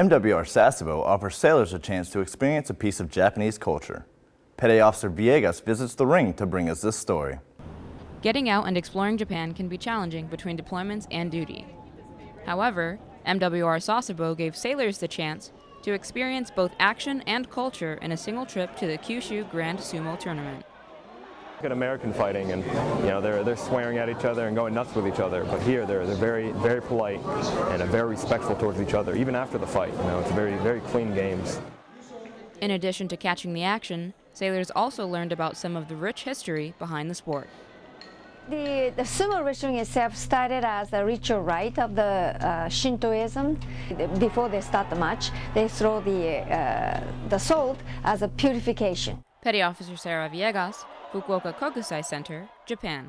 MWR Sasebo offers sailors a chance to experience a piece of Japanese culture. Petty Officer Villegas visits the ring to bring us this story. Getting out and exploring Japan can be challenging between deployments and duty. However, MWR Sasebo gave sailors the chance to experience both action and culture in a single trip to the Kyushu Grand Sumo Tournament. Look at American fighting, and you know they're they're swearing at each other and going nuts with each other. But here they're they're very very polite and very respectful towards each other, even after the fight. You know, it's very very clean games. In addition to catching the action, sailors also learned about some of the rich history behind the sport. The, the sumo wrestling itself started as a ritual rite of the uh, Shintoism. Before they start the match, they throw the, uh, the salt as a purification. Petty Officer Sarah Villegas, Fukuoka Kokusai Center, Japan.